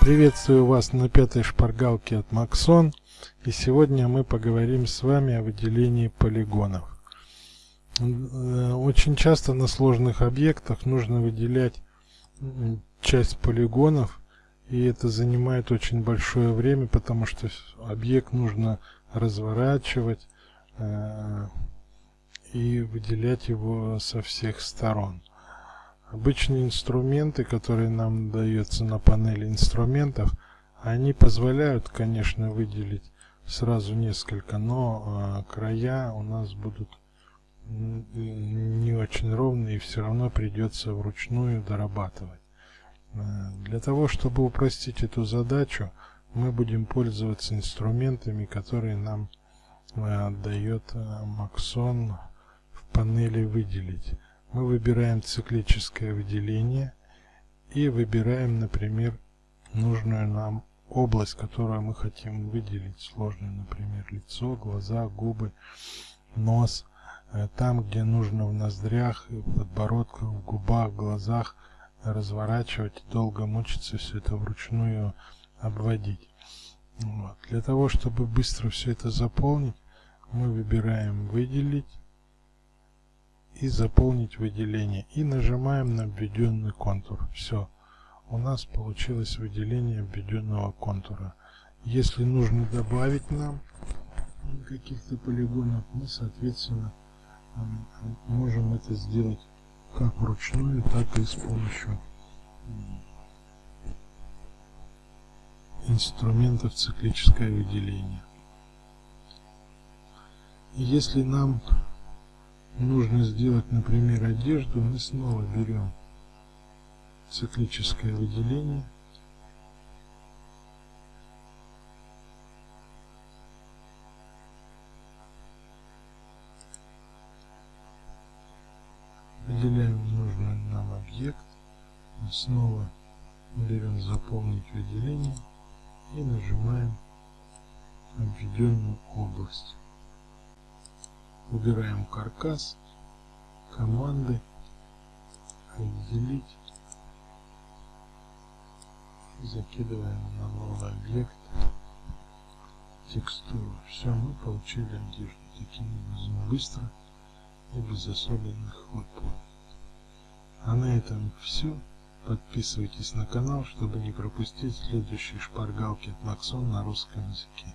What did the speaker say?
Приветствую вас на пятой шпаргалке от Maxon. И сегодня мы поговорим с вами о выделении полигонов. Э, очень часто на сложных объектах нужно выделять часть полигонов. И это занимает очень большое время, потому что объект нужно разворачивать э, и выделять его со всех сторон. Обычные инструменты, которые нам даются на панели инструментов, они позволяют, конечно, выделить сразу несколько, но э, края у нас будут не очень ровные и все равно придется вручную дорабатывать. Э, для того, чтобы упростить эту задачу, мы будем пользоваться инструментами, которые нам э, дает э, Maxon в панели выделить мы выбираем циклическое выделение и выбираем, например, нужную нам область, которую мы хотим выделить, сложную, например, лицо, глаза, губы, нос, э, там, где нужно в ноздрях, подбородках, в губах, глазах разворачивать, долго мучиться все это вручную обводить. Вот. Для того, чтобы быстро все это заполнить, мы выбираем выделить и заполнить выделение. И нажимаем на введенный контур. Все. У нас получилось выделение введенного контура. Если нужно добавить нам каких-то полигонов, мы, соответственно, можем это сделать как вручную, так и с помощью инструментов циклическое выделение. Если нам нужно сделать, например, одежду, мы снова берем циклическое выделение. Выделяем нужный нам объект. Снова берем заполнить выделение и нажимаем обведенную область. Убираем каркас, команды, отделить. Закидываем на новый объект текстуру. Все, мы получили одежду. Таким образом быстро и без особенных хлопот. А на этом все. Подписывайтесь на канал, чтобы не пропустить следующие шпаргалки от Максон на русском языке.